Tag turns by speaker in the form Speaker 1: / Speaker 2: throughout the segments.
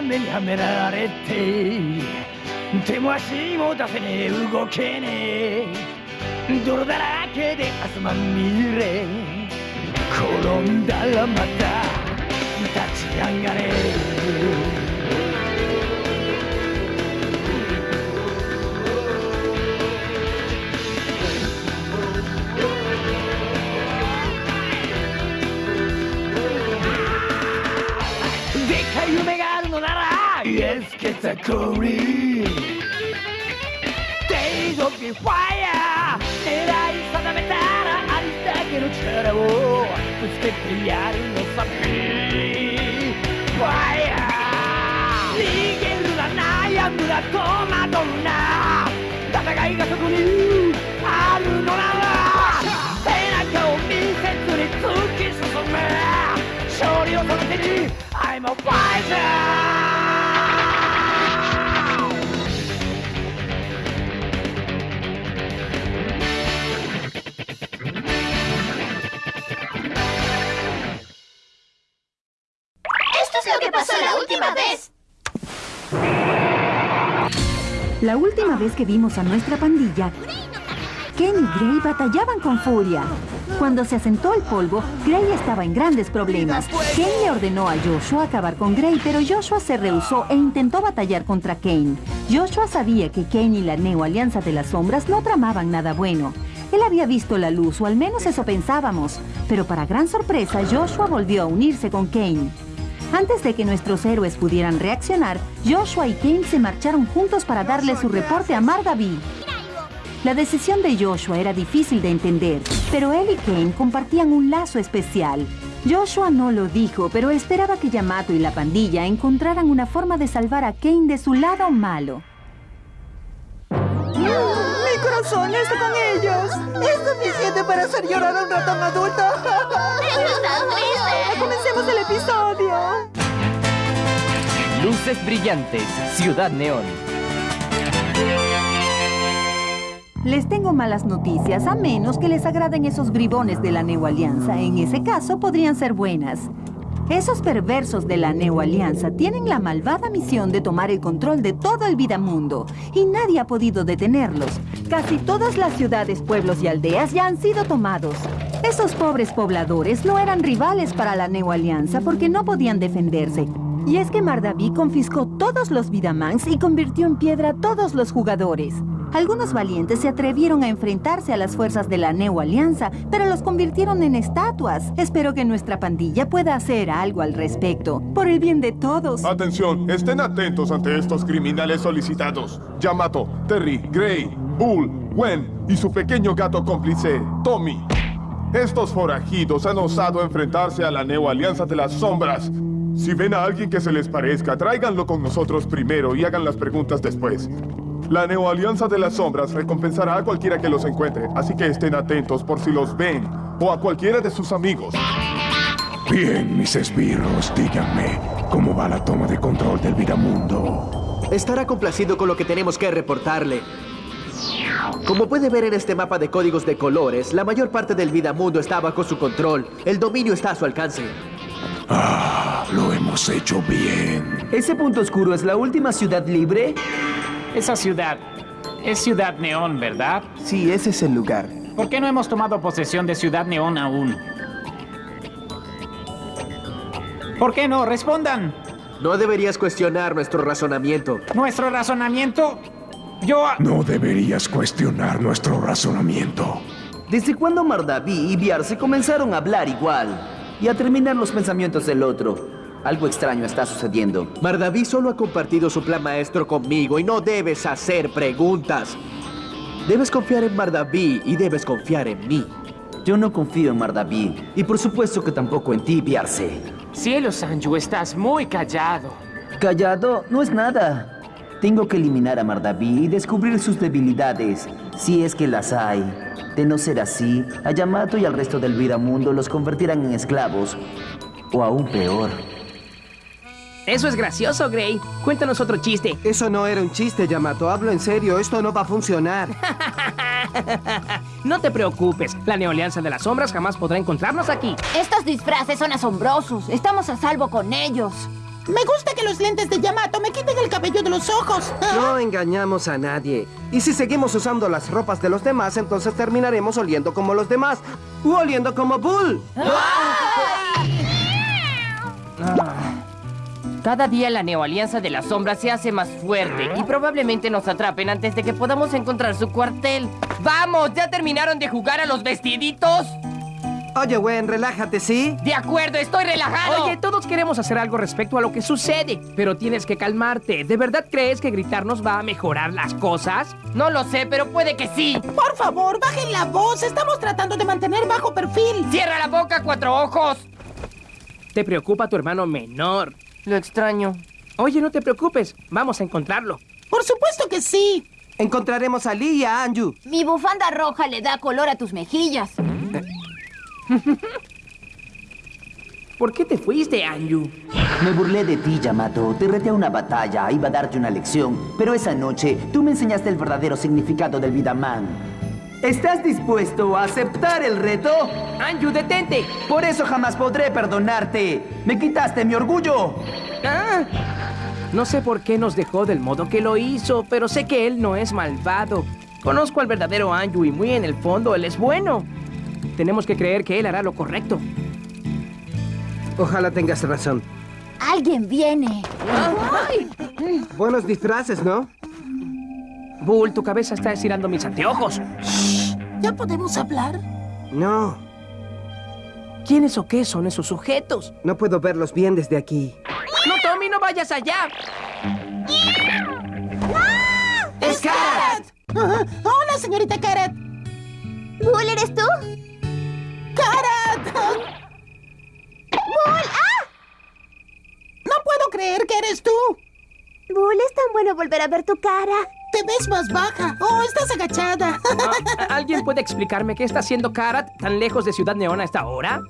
Speaker 1: がんじがらめにはめられて手も足も出せねえ動けねえ。泥だらけで汗まみれ。転んだらまた立ち上がれ。でっかい夢が Yes, get a curry Days of the fire 狙い定めたらありだけの力をぶつけてやるのさ Fire 逃げるな悩むな戸惑うな。戦いがそこにあるのなら。背中を見せずに突き進む。勝利をその手に I'm a fighter!
Speaker 2: Es lo que pasó la última vez.
Speaker 3: La última vez que vimos a nuestra pandilla, Ken y Gray batallaban con furia. Cuando se asentó el polvo, Gray estaba en grandes problemas. Ken le ordenó a Joshua acabar con Gray, pero Joshua se rehusó e intentó batallar contra Kane. Joshua sabía que Kane y la Neo Alianza de las Sombras no tramaban nada bueno. Él había visto la luz, o al menos eso pensábamos. Pero para gran sorpresa, Joshua volvió a unirse con Kane. Antes de que nuestros héroes pudieran reaccionar, Joshua y Kane se marcharon juntos para darle su reporte a Mardaví. La decisión de Joshua era difícil de entender, pero él y Kane compartían un lazo especial. Joshua no lo dijo, pero esperaba que Yamato y la pandilla encontraran una forma de salvar a Kane de su lado malo.
Speaker 4: ¡Mi corazón está con ellos! ¡Es suficiente para hacer llorar a un ratón adulto! ¡Comencemos el episodio!
Speaker 5: Luces brillantes, Ciudad Neón.
Speaker 3: Les tengo malas noticias, a menos que les agraden esos bribones de la Neo Alianza. En ese caso, podrían ser buenas. Esos perversos de la Neo Alianza tienen la malvada misión de tomar el control de todo el Vidamundo. Y nadie ha podido detenerlos. Casi todas las ciudades, pueblos y aldeas ya han sido tomados. Esos pobres pobladores no eran rivales para la Neo Alianza porque no podían defenderse. Y es que Mardaví confiscó todos los Vidamans y convirtió en piedra a todos los jugadores. Algunos valientes se atrevieron a enfrentarse a las fuerzas de la Neo Alianza, pero los convirtieron en estatuas. Espero que nuestra pandilla pueda hacer algo al respecto, por el bien de todos.
Speaker 6: Atención, estén atentos ante estos criminales solicitados. Yamato, Terry, Gray, Bull, Gwen y su pequeño gato cómplice, Tommy. Estos forajidos han osado enfrentarse a la Neo Alianza de las Sombras. Si ven a alguien que se les parezca, tráiganlo con nosotros primero y hagan las preguntas después. La Neo Alianza de las Sombras recompensará a cualquiera que los encuentre, así que estén atentos por si los ven o a cualquiera de sus amigos.
Speaker 7: Bien, mis esbirros, díganme, ¿cómo va la toma de control del Vidamundo?
Speaker 8: Estará complacido con lo que tenemos que reportarle. Como puede ver en este mapa de códigos de colores, la mayor parte del Vidamundo está bajo su control. El dominio está a su alcance.
Speaker 7: Ah, lo hemos hecho bien.
Speaker 9: ¿Ese punto oscuro es la última ciudad libre?
Speaker 10: Esa ciudad es Ciudad Neón, ¿verdad?
Speaker 9: Sí, ese es el lugar.
Speaker 10: ¿Por qué no hemos tomado posesión de Ciudad Neón aún? ¿Por qué no? Respondan.
Speaker 8: No deberías cuestionar nuestro razonamiento.
Speaker 10: ¿Nuestro razonamiento? Yo...
Speaker 7: No deberías cuestionar nuestro razonamiento.
Speaker 9: ¿Desde cuándo Mardaví y Biarse comenzaron a hablar igual? Y a terminar los pensamientos del otro. Algo extraño está sucediendo.
Speaker 8: Mardaví solo ha compartido su plan maestro conmigo y no debes hacer preguntas. Debes confiar en Mardaví y debes confiar en mí.
Speaker 9: Yo no confío en Mardaví. Y por supuesto que tampoco en ti, Biarse.
Speaker 11: Cielo, Sanju, estás muy callado.
Speaker 9: Callado no es nada. Tengo que eliminar a Mardaví y descubrir sus debilidades, si es que las hay. De no ser así, a Yamato y al resto del Vidamundo los convertirán en esclavos. O aún peor.
Speaker 11: Eso es gracioso, Gray. Cuéntanos otro chiste.
Speaker 12: Eso no era un chiste, Yamato. Hablo en serio. Esto no va a funcionar.
Speaker 11: no te preocupes. La Neoalianza de las Sombras jamás podrá encontrarnos aquí.
Speaker 2: Estos disfraces son asombrosos. Estamos a salvo con ellos.
Speaker 4: Me gusta que los lentes de Yamato me quiten el cabello de los ojos.
Speaker 12: No engañamos a nadie. Y si seguimos usando las ropas de los demás, entonces terminaremos oliendo como los demás. U oliendo como Bull.
Speaker 11: Cada día la Neoalianza de las Sombras se hace más fuerte y probablemente nos atrapen antes de que podamos encontrar su cuartel. ¡Vamos! ¿Ya terminaron de jugar a los vestiditos?
Speaker 12: Oye, Gwen, relájate, ¿sí?
Speaker 11: De acuerdo, estoy relajado.
Speaker 10: Oye, todos queremos hacer algo respecto a lo que sucede, pero tienes que calmarte. ¿De verdad crees que gritarnos va a mejorar las cosas?
Speaker 11: No lo sé, pero puede que sí.
Speaker 4: Por favor, bajen la voz. Estamos tratando de mantener bajo perfil.
Speaker 11: ¡Cierra la boca, cuatro ojos!
Speaker 10: Te preocupa tu hermano menor.
Speaker 11: Lo extraño.
Speaker 10: Oye, no te preocupes. Vamos a encontrarlo.
Speaker 4: Por supuesto que sí.
Speaker 12: Encontraremos a Lee y a Anju.
Speaker 2: Mi bufanda roja le da color a tus mejillas.
Speaker 10: ¿Por qué te fuiste, Anju?
Speaker 9: Me burlé de ti, Yamato. Te reté a una batalla. Iba a darte una lección. Pero esa noche, tú me enseñaste el verdadero significado del Vidaman. ¿Estás dispuesto a aceptar el reto?
Speaker 10: Anju, detente.
Speaker 9: Por eso jamás podré perdonarte. Me quitaste mi orgullo.
Speaker 10: Ah, no sé por qué nos dejó del modo que lo hizo, pero sé que él no es malvado. Conozco al verdadero Anju y muy en el fondo él es bueno. Tenemos que creer que él hará lo correcto.
Speaker 12: Ojalá tengas razón.
Speaker 2: Alguien viene.
Speaker 12: Buenos disfraces, ¿no?
Speaker 10: Bull, tu cabeza está estirando mis anteojos.
Speaker 4: ¿Ya podemos hablar?
Speaker 12: No,
Speaker 10: ¿Quiénes o qué son esos sujetos?
Speaker 12: no puedo verlos bien desde aquí.
Speaker 10: No, Tommy, no vayas allá.
Speaker 4: ¡Es Karat! Ajá. Hola, señorita Karat.
Speaker 2: ¿Bull, eres tú?
Speaker 4: ¡Karat!
Speaker 2: ¡Bull! ¡Ah!
Speaker 4: No puedo creer que eres tú.
Speaker 2: Bull, es tan bueno volver a ver tu cara.
Speaker 4: Te ves más baja. Oh, estás agachada.
Speaker 10: Ah, ¿Alguien puede explicarme qué está haciendo Karat tan lejos de Ciudad Neón a esta hora?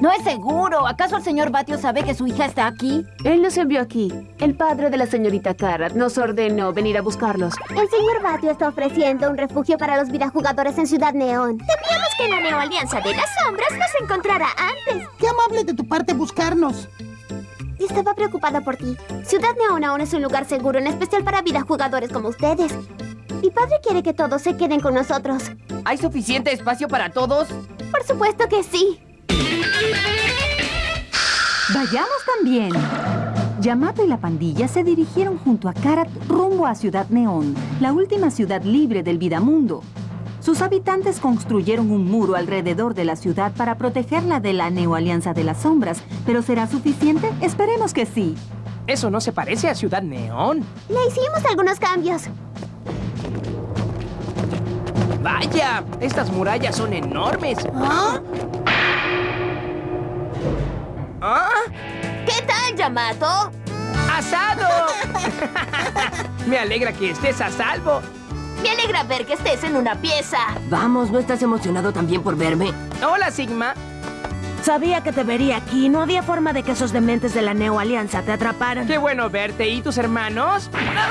Speaker 2: No es seguro. ¿Acaso el señor Batio sabe que su hija está aquí?
Speaker 13: Él nos envió aquí. El padre de la señorita Karat nos ordenó venir a buscarlos.
Speaker 2: El señor Batio está ofreciendo un refugio para los videojugadores en Ciudad Neón. Temíamos que la Neoalianza de las Sombras nos encontrara antes.
Speaker 4: Qué amable de tu parte buscarnos.
Speaker 2: Estaba preocupada por ti. Ciudad Neón aún es un lugar seguro, en especial para videojugadores como ustedes. Mi padre quiere que todos se queden con nosotros.
Speaker 11: ¿Hay suficiente espacio para todos?
Speaker 2: Por supuesto que sí.
Speaker 3: Vayamos también. Yamato y la pandilla se dirigieron junto a Karat rumbo a Ciudad Neón, la última ciudad libre del Vidamundo. Sus habitantes construyeron un muro alrededor de la ciudad para protegerla de la Neoalianza de las Sombras. ¿Pero será suficiente? Esperemos que sí.
Speaker 10: ¿Eso no se parece a Ciudad Neón?
Speaker 2: Le hicimos algunos cambios.
Speaker 10: ¡Vaya! Estas murallas son enormes.
Speaker 4: ¿Ah?
Speaker 10: ¿Ah?
Speaker 2: ¿Qué tal, Yamato?
Speaker 10: ¡Asado! Me alegra que estés a salvo.
Speaker 2: Me alegra ver que estés en una pieza.
Speaker 11: Vamos, ¿no estás emocionado también por verme?
Speaker 10: Hola, Sigma.
Speaker 14: Sabía que te vería aquí. No había forma de que esos dementes de la Neo Alianza te atraparan.
Speaker 10: Qué bueno verte. ¿Y tus hermanos?
Speaker 2: Hola,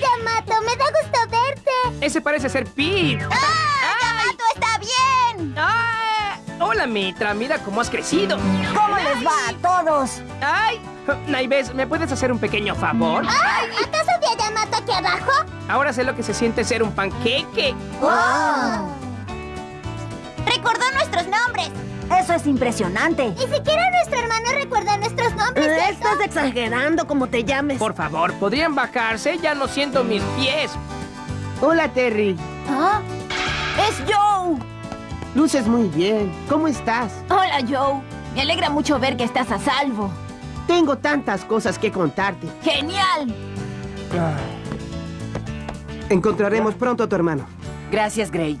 Speaker 2: Yamato. Me da gusto verte.
Speaker 10: Ese parece ser Pete.
Speaker 2: ¡Ah! ¡Yamato está bien!
Speaker 10: ¡Ah! Hola, Mitra. Mira cómo has crecido.
Speaker 14: ¿Cómo les va a todos?
Speaker 10: ¡Ay! Naives, ¿me puedes hacer un pequeño favor?
Speaker 2: ¡Ay! ¿Acaso aquí abajo?
Speaker 10: Ahora sé lo que se siente ser un panqueque.
Speaker 2: ¡Wow! Recordó nuestros nombres.
Speaker 14: Eso es impresionante.
Speaker 2: Ni siquiera nuestro hermano recuerda nuestros nombres.
Speaker 14: Eh,
Speaker 2: ¿cierto?
Speaker 14: Estás exagerando como te llames.
Speaker 10: Por favor, ¿podrían bajarse? Ya no siento mis pies.
Speaker 12: Hola, Terry.
Speaker 2: ¿Ah?
Speaker 14: ¡Es Joe!
Speaker 12: Luces muy bien. ¿Cómo estás?
Speaker 2: Hola, Joe. Me alegra mucho ver que estás a salvo.
Speaker 12: Tengo tantas cosas que contarte.
Speaker 2: ¡Genial!
Speaker 12: Encontraremos pronto a tu hermano.
Speaker 11: Gracias, Gray.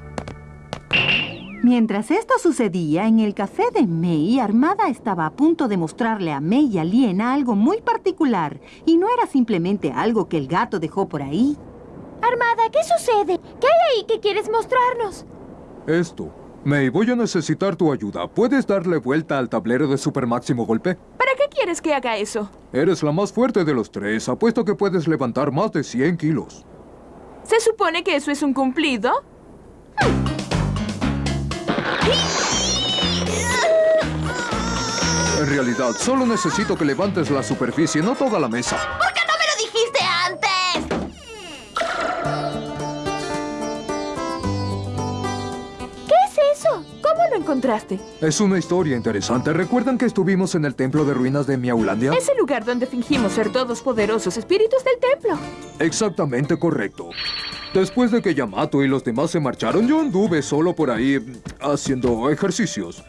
Speaker 3: Mientras esto sucedía, en el café de May, Armada estaba a punto de mostrarle a May y a Liena algo muy particular. Y no era simplemente algo que el gato dejó por ahí.
Speaker 2: Armada, ¿qué sucede? ¿Qué hay ahí que quieres mostrarnos?
Speaker 7: Esto. May, voy a necesitar tu ayuda. ¿Puedes darle vuelta al tablero de super máximo golpe?
Speaker 13: ¿Para qué quieres que haga eso?
Speaker 7: Eres la más fuerte de los tres. Apuesto que puedes levantar más de 100 kilos.
Speaker 13: ¿Se supone que eso es un cumplido?
Speaker 15: En realidad, solo necesito que levantes la superficie, no toda la mesa.
Speaker 2: ¿Por
Speaker 16: qué encontraste?
Speaker 15: Es una historia interesante. ¿Recuerdan que estuvimos en el templo de ruinas de Miaulandia?
Speaker 16: Es el lugar donde fingimos ser todos poderosos espíritus del templo.
Speaker 15: Exactamente correcto. Después de que Yamato y los demás se marcharon, yo anduve solo por ahí mm, haciendo ejercicios.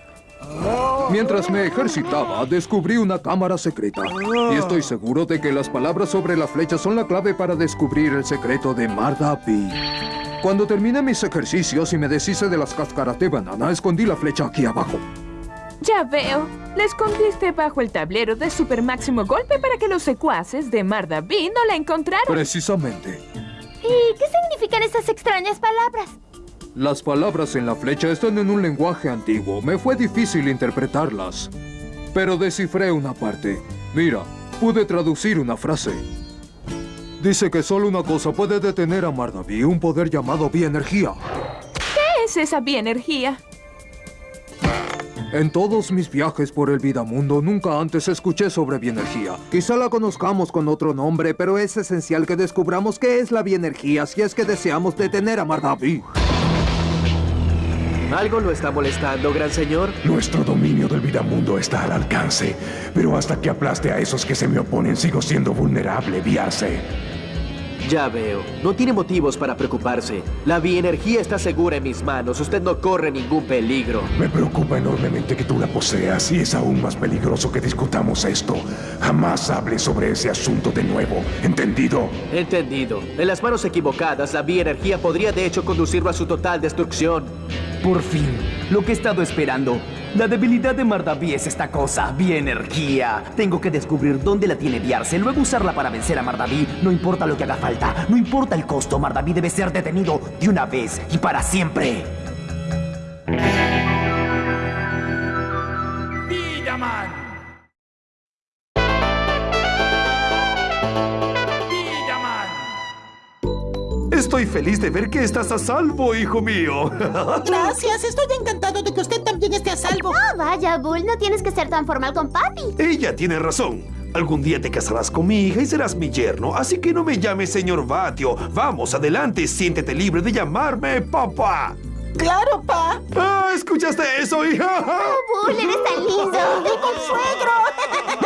Speaker 15: Mientras me ejercitaba, descubrí una cámara secreta. Y estoy seguro de que las palabras sobre la flecha son la clave para descubrir el secreto de Mardapi. Cuando terminé mis ejercicios y me deshice de las cáscaras de banana, escondí la flecha aquí abajo.
Speaker 16: Ya veo. La escondiste bajo el tablero de super máximo golpe para que los secuaces de Mardaví no la encontraran.
Speaker 15: Precisamente.
Speaker 2: ¿Y qué significan esas extrañas palabras?
Speaker 15: Las palabras en la flecha están en un lenguaje antiguo. Me fue difícil interpretarlas. Pero descifré una parte. Mira, pude traducir una frase. Dice que solo una cosa puede detener a Mardaví, un poder llamado bienergía.
Speaker 16: ¿Qué es esa bienergía?
Speaker 15: En todos mis viajes por el Vidamundo nunca antes escuché sobre bienergía. Quizá la conozcamos con otro nombre, pero es esencial que descubramos qué es la bienergía si es que deseamos detener a Mardaví.
Speaker 8: ¿Algo lo está molestando, gran señor?
Speaker 7: Nuestro dominio del Vidamundo está al alcance, pero hasta que aplaste a esos que se me oponen sigo siendo vulnerable, Viarse.
Speaker 8: Ya veo. No tiene motivos para preocuparse. La bienergía está segura en mis manos. Usted no corre ningún peligro.
Speaker 7: Me preocupa enormemente que tú la poseas y es aún más peligroso que discutamos esto. Jamás hable sobre ese asunto de nuevo. ¿Entendido?
Speaker 8: Entendido. En las manos equivocadas, la bienergía podría de hecho conducirlo a su total destrucción.
Speaker 9: Por fin, lo que he estado esperando. La debilidad de Mardaví es esta cosa, bienergía. Tengo que descubrir dónde la tiene Viarse, luego usarla para vencer a Mardaví. No importa lo que haga falta, no importa el costo, Mardaví debe ser detenido de una vez y para siempre.
Speaker 17: Estoy feliz de ver que estás a salvo, hijo mío.
Speaker 4: Gracias, estoy encantado de que usted también esté a salvo.
Speaker 2: Oh, vaya, Bull, no tienes que ser tan formal con papi.
Speaker 17: Ella tiene razón. Algún día te casarás con mi hija y serás mi yerno, así que no me llames señor Batio. Vamos, adelante, siéntete libre de llamarme papá.
Speaker 4: ¡Claro, pa!
Speaker 17: Ah, ¿Escuchaste eso, hija?
Speaker 2: Oh, Bull, eres tan lindo.
Speaker 4: ¡El consuegro!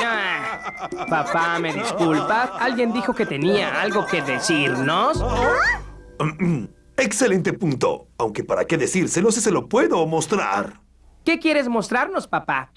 Speaker 10: Ah, papá, ¿me disculpas? Alguien dijo que tenía algo que decirnos.
Speaker 17: Excelente punto. Aunque para qué decírselo si se lo puedo mostrar.
Speaker 10: ¿Qué quieres mostrarnos, papá?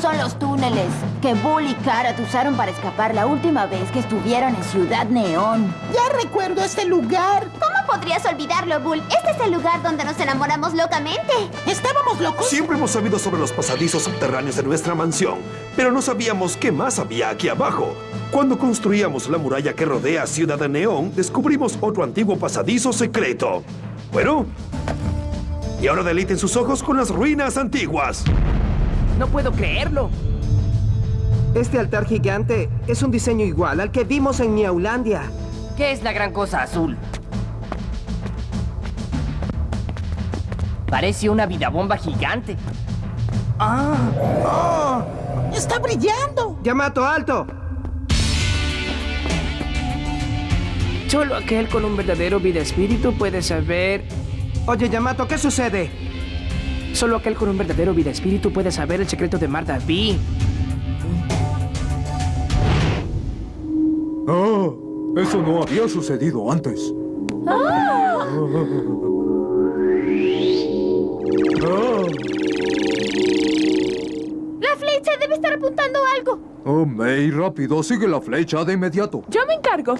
Speaker 18: Son los túneles que Bull y Karat usaron para escapar la última vez que estuvieron en Ciudad Neón.
Speaker 4: Ya recuerdo este lugar.
Speaker 2: ¿Cómo podrías olvidarlo, Bull? Este es el lugar donde nos enamoramos locamente.
Speaker 4: ¿Estábamos locos?
Speaker 17: Siempre hemos sabido sobre los pasadizos subterráneos de nuestra mansión, pero no sabíamos qué más había aquí abajo. Cuando construíamos la muralla que rodea Ciudad de Neón, descubrimos otro antiguo pasadizo secreto. Bueno, y ahora deleiten sus ojos con las ruinas antiguas.
Speaker 10: No puedo creerlo.
Speaker 12: Este altar gigante es un diseño igual al que vimos en Miaulandia.
Speaker 11: ¿Qué es la gran cosa azul? Parece una vida bomba gigante.
Speaker 4: ¡Ah! ¡Oh! ¡Está brillando!
Speaker 12: Yamato, alto.
Speaker 10: Solo aquel con un verdadero vida espíritu puede saber.
Speaker 12: Oye, Yamato, ¿qué sucede?
Speaker 10: Solo aquel con un verdadero vida espíritu puede saber el secreto de Marta B.
Speaker 15: Ah, eso no había sucedido antes.
Speaker 2: ¡Ah!
Speaker 15: Ah,
Speaker 2: La flecha debe estar apuntando algo.
Speaker 15: oh, May, rápido, sigue la flecha de inmediato.
Speaker 16: Yo me encargo.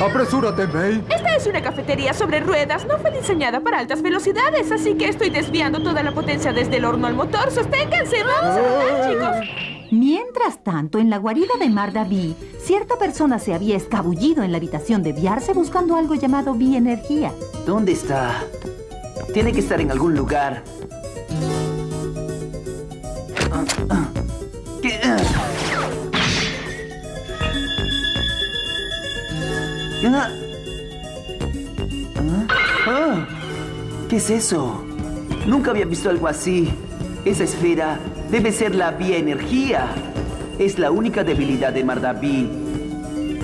Speaker 15: Apresúrate, May.
Speaker 16: Esta es una cafetería sobre ruedas. No fue diseñada para altas velocidades, así que estoy desviando toda la potencia desde el horno al motor. ¡Sosténganse! ¡Vamos a volar, chicos!
Speaker 3: Mientras tanto, en la guarida de Mardaví, cierta persona se había escabullido en la habitación de Viarse buscando algo llamado bienergía.
Speaker 9: ¿Dónde está? Tiene que estar en algún lugar. Ah, ah. Ah. Ah. Ah. ¿Qué es eso? Nunca había visto algo así. Esa esfera debe ser la bienergía. Es la única debilidad de Mardaví.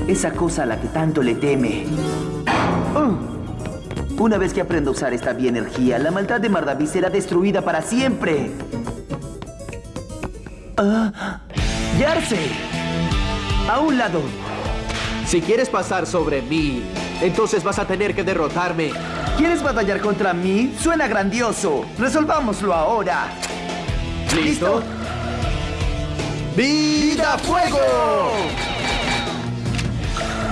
Speaker 9: Esa cosa a la que tanto le teme. Una vez que aprenda a usar esta bienergía, la maldad de Mardaví será destruida para siempre. ¡Yarse! A un lado.
Speaker 8: Si quieres pasar sobre mí, entonces vas a tener que derrotarme.
Speaker 9: ¿Quieres batallar contra mí? Suena grandioso. Resolvámoslo ahora.
Speaker 8: ¿Listo? ¡Vida fuego!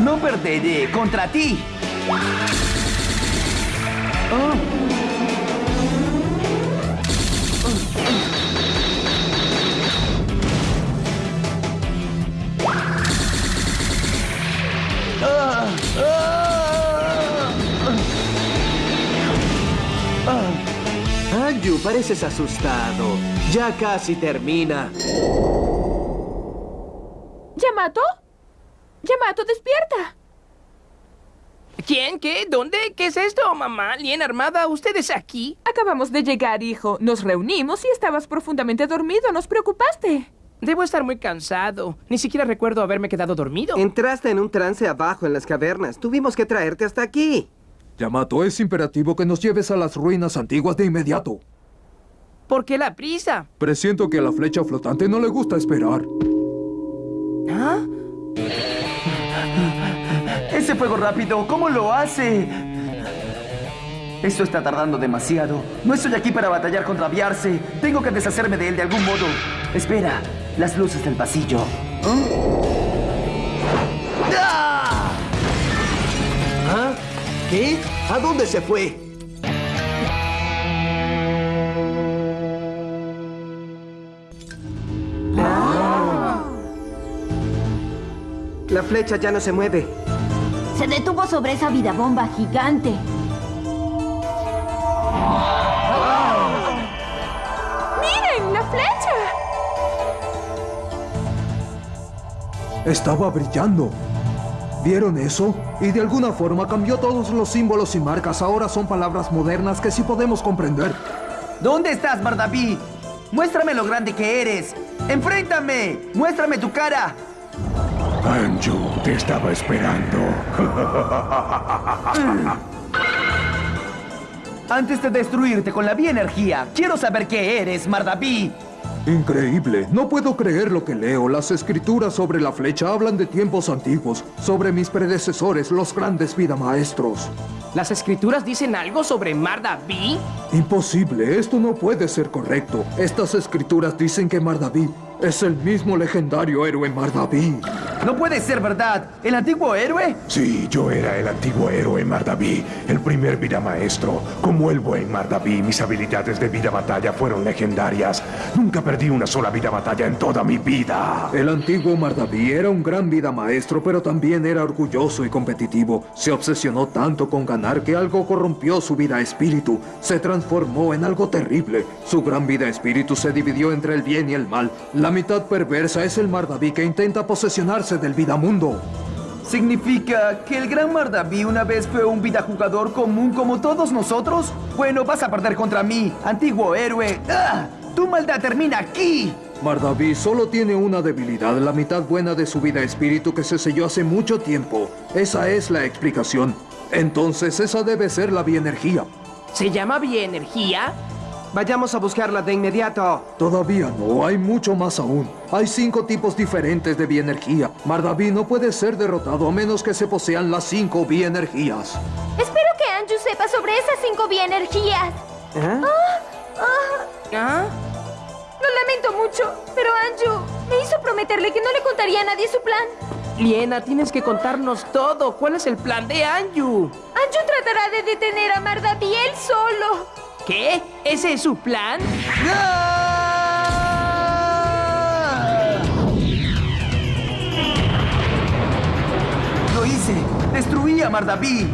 Speaker 9: No perderé contra ti. Oh.
Speaker 8: Anju, pareces asustado. Ya casi termina.
Speaker 16: ¿Yamato? Yamato, despierta.
Speaker 10: ¿Quién? ¿Qué? ¿Dónde? ¿Qué es esto, mamá? ¿Lien armada? ¿Ustedes aquí?
Speaker 16: Acabamos de llegar, hijo. Nos reunimos y estabas profundamente dormido. Nos preocupaste.
Speaker 10: Debo estar muy cansado. Ni siquiera recuerdo haberme quedado dormido.
Speaker 12: Entraste en un trance abajo en las cavernas. Tuvimos que traerte hasta aquí.
Speaker 15: Yamato, es imperativo que nos lleves a las ruinas antiguas de inmediato.
Speaker 10: ¿Por qué la prisa?
Speaker 15: Presiento que a la flecha flotante no le gusta esperar.
Speaker 10: ¿Ah?
Speaker 9: Ese fuego rápido, ¿cómo lo hace? Esto está tardando demasiado. No estoy aquí para batallar contra Biarse. Tengo que deshacerme de él de algún modo. Espera, las luces del pasillo.
Speaker 8: ¡Ah! ¿Ah? ¿Qué? ¿A dónde se fue?
Speaker 12: La flecha ya no se mueve.
Speaker 18: Se detuvo sobre esa vida bomba gigante.
Speaker 15: Estaba brillando. ¿Vieron eso? Y de alguna forma cambió todos los símbolos y marcas. Ahora son palabras modernas que sí podemos comprender.
Speaker 9: ¿Dónde estás, Bardaví? Muéstrame lo grande que eres. ¡Enfréntame! ¡Muéstrame tu cara!
Speaker 7: Anju, te estaba esperando.
Speaker 9: Antes de destruirte con la bienergía, quiero saber qué eres, Mardaví.
Speaker 15: Increíble. No puedo creer lo que leo. Las escrituras sobre la flecha hablan de tiempos antiguos, sobre mis predecesores, los grandes vida maestros.
Speaker 10: ¿Las escrituras dicen algo sobre Mardaví?
Speaker 15: Imposible. Esto no puede ser correcto. Estas escrituras dicen que Mardaví es el mismo legendario héroe Mardaví.
Speaker 9: No puede ser verdad. ¿El antiguo héroe?
Speaker 7: Sí, yo era el antiguo héroe Mardaví, el primer vida maestro. Como el buen Mardaví, mis habilidades de vida batalla fueron legendarias. Nunca perdí una sola vida batalla en toda mi vida.
Speaker 15: El antiguo Mardaví era un gran vida maestro, pero también era orgulloso y competitivo. Se obsesionó tanto con ganar que algo corrompió su vida espíritu. Se transformó en algo terrible. Su gran vida espíritu se dividió entre el bien y el mal. La mitad perversa es el Mardaví que intenta posesionarse del vida mundo.
Speaker 9: ¿Significa que el gran Mardaví una vez fue un vida jugador común como todos nosotros? Bueno, vas a perder contra mí, antiguo héroe. ¡Ah! ¡Tu maldad termina aquí!
Speaker 15: Mardaví solo tiene una debilidad, la mitad buena de su vida espíritu que se selló hace mucho tiempo. Esa es la explicación. Entonces esa debe ser la bienergía.
Speaker 10: ¿Se llama bienergía?
Speaker 12: Vayamos a buscarla de inmediato.
Speaker 15: Todavía no, hay mucho más aún. Hay cinco tipos diferentes de bienergía. Mardaví no puede ser derrotado a menos que se posean las cinco bienergías.
Speaker 2: Espero que Anju sepa sobre esas cinco bienergías.
Speaker 12: ¿Eh?
Speaker 2: Ah, ah.
Speaker 10: ¿Ah?
Speaker 2: Lo lamento mucho, pero Anju me hizo prometerle que no le contaría a nadie su plan.
Speaker 10: Liena, tienes que contarnos todo. ¿Cuál es el plan de Anju?
Speaker 2: Anju tratará de detener a Mardaví él solo.
Speaker 10: ¿Qué? ¿Ese es su plan?
Speaker 9: ¡Lo hice! ¡Destruí a Mardaví!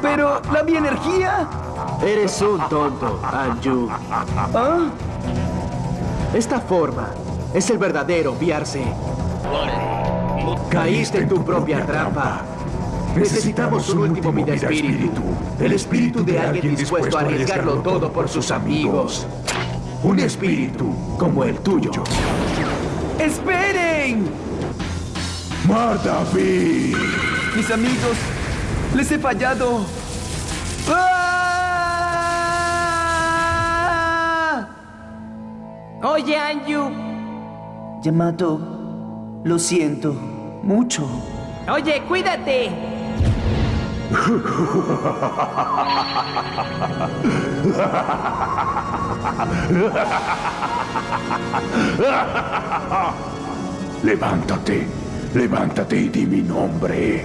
Speaker 9: Pero, ¿la bienergía?
Speaker 8: Eres un tonto, Anju.
Speaker 9: ¿Ah?
Speaker 8: Esta forma es el verdadero Biarse. Caíste en tu propia trampa. Necesitamos un último vida espíritu. El espíritu de alguien dispuesto a arriesgarlo todo por sus amigos. Un espíritu como el tuyo.
Speaker 19: ¡Esperen!
Speaker 7: ¡Mardaví!
Speaker 19: Mis amigos, les he fallado. ¡Ah!
Speaker 10: Oye, Anju.
Speaker 9: Yamato, lo siento mucho.
Speaker 10: Oye, cuídate.
Speaker 7: Levántate, levántate y di mi nombre.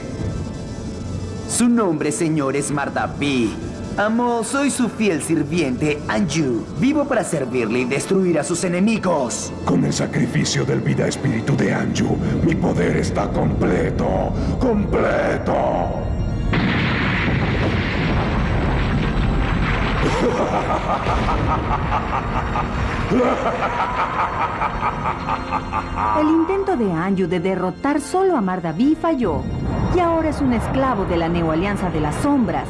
Speaker 9: Su nombre, señor, es Mardaví. Amo, soy su fiel sirviente, Anju. Vivo para servirle y destruir a sus enemigos.
Speaker 7: Con el sacrificio del vida espíritu de Anju, mi poder está completo. ¡Completo!
Speaker 3: El intento de Anju de derrotar solo a Mardaví falló. Y ahora es un esclavo de la Neoalianza de las Sombras.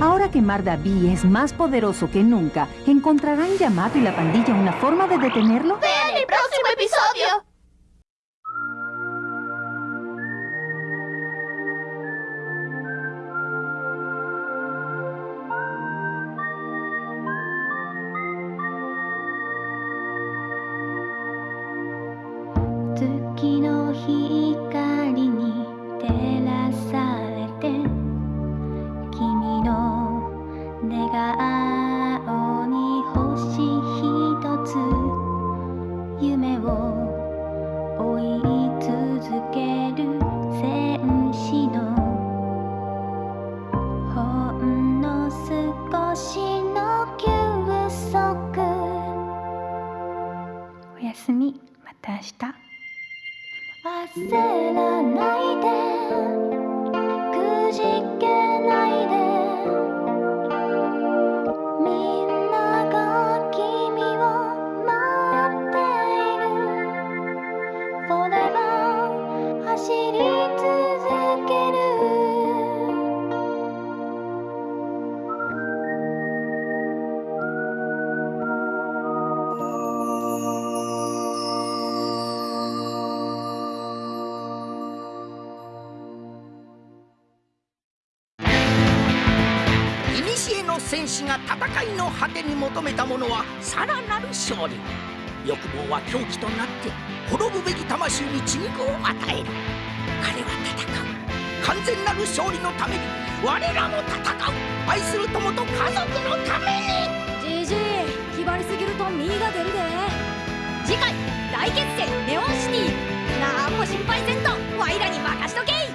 Speaker 3: Ahora que Mardaví es más poderoso que nunca, ¿encontrarán Yamato y la pandilla una forma de detenerlo?
Speaker 2: ¡Vean el próximo episodio!「
Speaker 20: keadaan. が戦いの果てに求めたものはさらなる勝利。欲望は狂気となって滅ぶべき魂に血肉を与える。彼は戦う。完全なる勝利のために我らも戦う。愛する友と家族のために。
Speaker 21: じじい気張りすぎると身が出るで。次回大決戦ネオンシティ。なんも心配せんとワイらに任しとけ。い